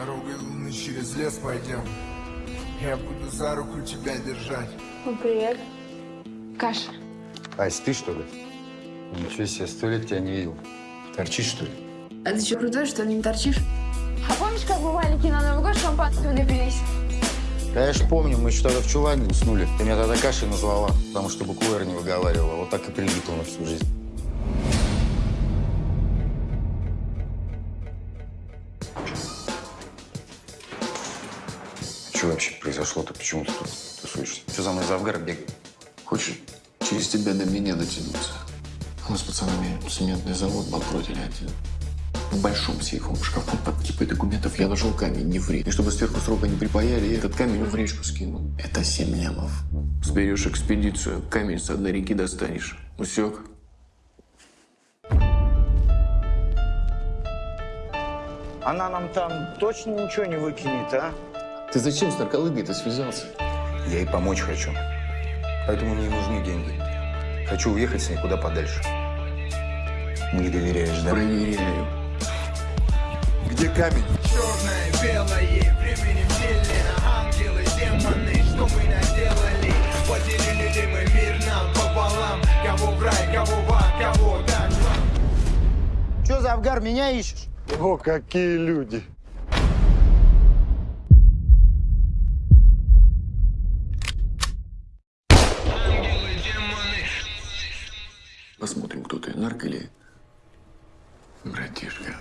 Дорогой луны через лес пойдем. Я буду за руку тебя держать. Ну, привет. Каша. Ась, ты что ли? Ничего себе, сто лет тебя не видел. Торчишь, что ли? А ты что, крутой, что ли, не торчишь? А помнишь, как мы маленькие на Новый год шампанского напились? Конечно, помню, мы еще тогда в чулане уснули. Ты меня тогда кашей назвала, потому что букву «Р» не выговаривала. Вот так и прилипла на всю жизнь. Что вообще произошло-то? Почему ты тут тусуешься? Что за мной за Авгара бегает? Хочешь через тебя до меня дотянуться? Мы с пацанами цементный завод банкротили один. В большом сейфовом шкафу под кипой документов я нашел камень нефрит. И чтобы сверху срока не припаяли, я этот камень в речку скинул. Это семь лямов. Сберешь экспедицию, камень с одной реки достанешь. Усек? Она нам там точно ничего не выкинет, а? Ты зачем с нарколыгой-то связался? Я ей помочь хочу. Поэтому мне нужны деньги. Хочу уехать с ней куда подальше. Не доверяешь, да? Проверяю. Где камень? Черное, белое, временем делено Ангелы, демоны, что мы наделали Поделили ли мы мир нам пополам Кого в рай, кого в ад, кого дальше Че за Авгар, меня ищешь? О, какие люди! Посмотрим, кто ты, нарк или братишка.